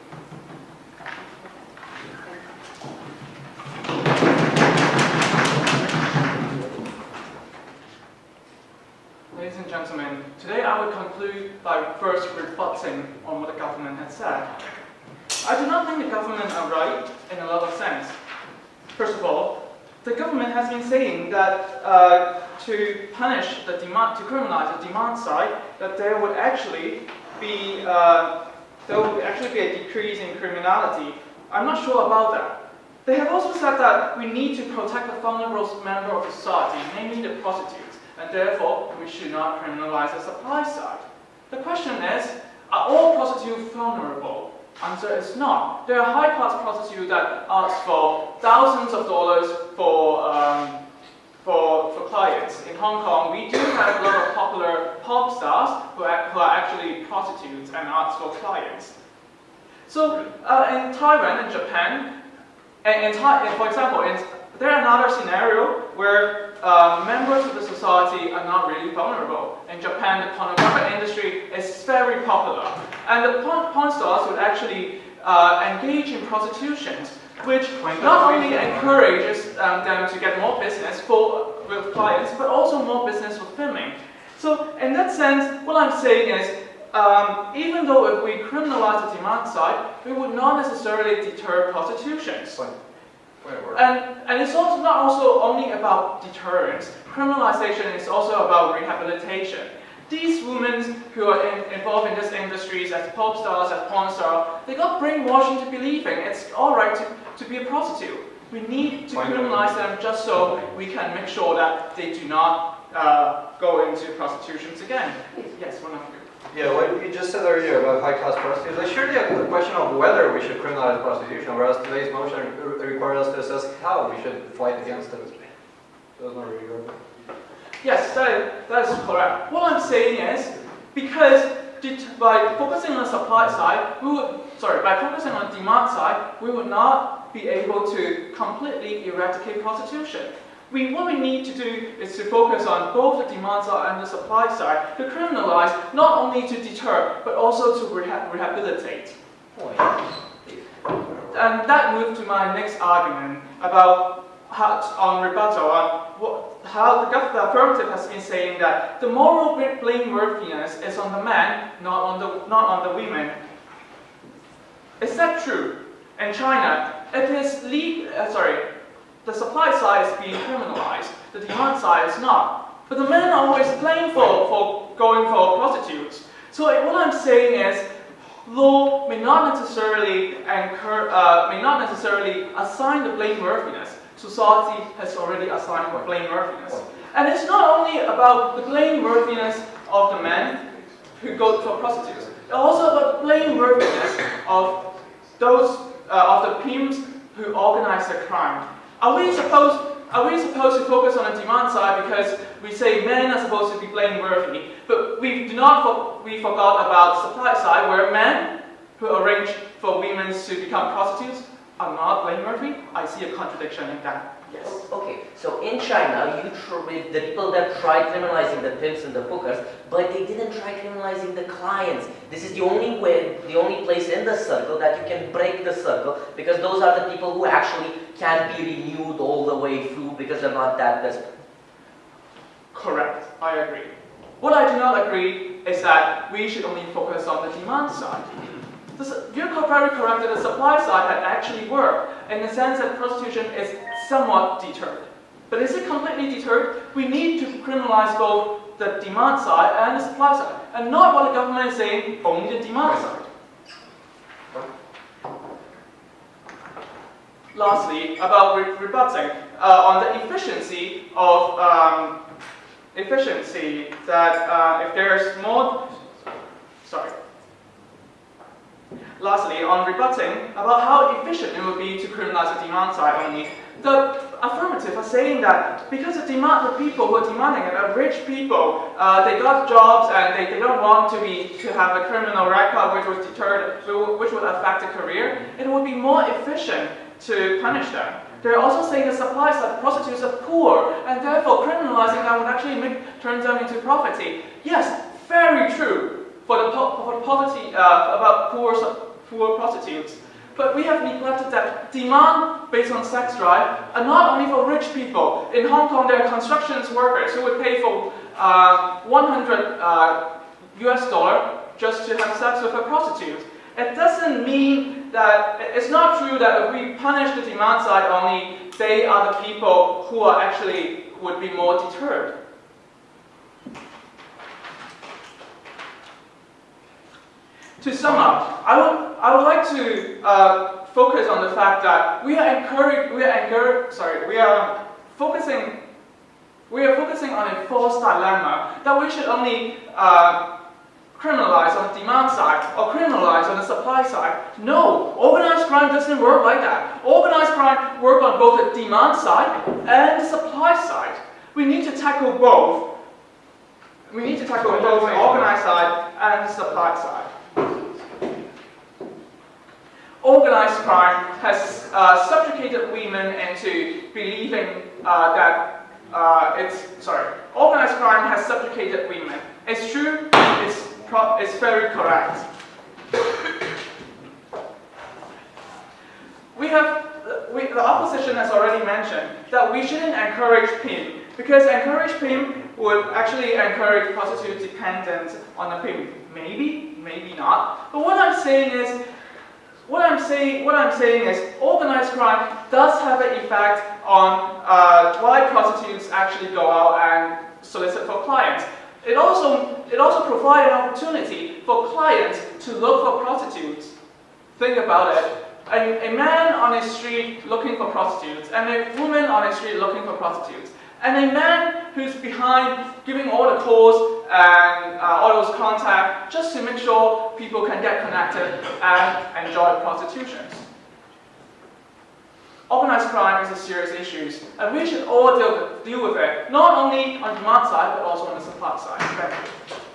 S8: Ladies and gentlemen, today I will conclude by first rebutting on what the government has said. I do not think the government are right in a lot of sense. First of all, the government has been saying that uh, to punish the demand, to criminalize the demand side, that there would actually be uh, there would actually be a decrease in criminality. I'm not sure about that. They have also said that we need to protect the vulnerable member of society, namely the prostitutes, and therefore we should not criminalize the supply side. The question is, are all prostitutes vulnerable? Answer is not. There are high-class prostitutes that ask for thousands of dollars for, um, for, for clients. In Hong Kong, we do have a lot of popular pop stars who are, who are actually prostitutes and ask for clients. So uh, in Taiwan and Japan, and, for example, in, there are another scenario where uh, members of the society are not really vulnerable. In Japan, the pornographic industry is very popular, and the porn, porn stars would actually uh, engage in prostitution, which not only encourages um, them to get more business for, with clients, but also more business with filming. So in that sense, what I'm saying is, um, even though if we criminalize the demand side, we would not necessarily deter prostitutions. And, and it's also not also only about deterrence. Criminalization is also about rehabilitation. These women who are in, involved in these industries as pop stars, as porn stars, they got brainwashed into believing it's all right to, to be a prostitute. We need to criminalize them just so we can make sure that they do not uh, go into prostitutions again. Yes, one of you.
S5: Yeah, what you just said earlier about high-class prostitutes, it's surely a question of whether we should criminalize prostitution, whereas today's motion re- requires us to assess how we should fight against it. It's not really good.
S8: Yes, that, that is correct. What I'm saying is, because by focusing on the supply side, we would, sorry, by focusing on the demand side, we would not be able to completely eradicate prostitution. We, what we need to do is to focus on both the demand side and the supply side to criminalize, not only to deter, but also to reha- rehabilitate. And that moves to my next argument about how, on rebuttal on what, how the, gov- the affirmative has been saying that the moral blameworthiness is on the man, not on the, not on the women. Is that true? In China, it is le- uh, sorry, the supply side is being criminalized, the demand side is not. But the men are always blamed for, for going for prostitutes. So what I'm saying is, law may not necessarily incur, uh, may not necessarily assign the blameworthiness. Society has already assigned the blameworthiness. And it's not only about the blameworthiness of the men who go for prostitutes. It's also about the blameworthiness of those uh, of the pimps who organize the crime. Are we supposed are we supposed to focus on the demand side because we say men are supposed to be blameworthy, but we do not we forgot about the supply side where men who arrange for women to become prostitutes are not blameworthy? I see a contradiction in that. Yes.
S1: Okay, so in China, you tr- the people that tried criminalizing the pimps and the hookers, but they didn't try criminalizing the clients. This is the only way, the only place in the circle that you can break the circle, because those are the people who actually can be renewed all the way through because they're not that desperate.
S8: Correct. I agree. What I do not agree is that we should only focus on the demand side. This, you're very correct that the supply side had actually worked in the sense that prostitution is somewhat deterred. But is it completely deterred? We need to criminalize both the demand side and the supply side, and not what the government is saying, only the demand side. Lastly, about re- rebutting uh, on the efficiency of um, efficiency that uh, if there's more, sorry. Lastly, on rebutting about how efficient it would be to criminalize the demand side only, the affirmative are saying that because the demand, the people who are demanding it are rich people, uh, they got jobs and they, they don't want to be to have a criminal record which would deter, which would affect the career, it would be more efficient to punish them. They're also saying the supply side prostitutes are poor, and therefore criminalizing them would actually make, turn them into poverty. Yes, very true for the, po- for the poverty uh, about poor, poor prostitutes. But we have neglected that demand based on sex drive are not only for rich people. In Hong Kong, there are construction workers who would pay for uh, 100 uh, US dollar just to have sex with a prostitute. It doesn't mean that it's not true that if we punish the demand side only, they are the people who are actually would be more deterred. To sum up, I would, I would like to uh, focus on the fact that we are encouraged, we are encouraged, sorry, we are focusing, we are focusing on a false dilemma that we should only uh, criminalize on the demand side or criminalize on the supply side. No, organized crime doesn't work like that. Organized crime work on both the demand side and the supply side. We need to tackle both. We need to tackle both the organized side and the supply side. Organized crime has uh, subjugated women into believing uh, that uh, it's sorry. Organized crime has subjugated women. It's true. It's it's very correct. We have we, the opposition has already mentioned that we shouldn't encourage pimp because encourage pimp would actually encourage prostitute dependence on the pimp. Maybe, maybe not. But what I'm saying is what I'm saying, what I'm saying is, organized crime does have an effect on uh, why prostitutes actually go out and solicit for clients. It also, it also provides an opportunity for clients to look for prostitutes. Think about it. A, a man on a street looking for prostitutes, and a woman on a street looking for prostitutes, and a man who's behind giving all the calls and uh, all those contacts just to make sure people can get connected and enjoy prostitutions. Organized crime is a serious issue, and we should all deal with, deal with it, not only on demand side, but also on the supply side. Thank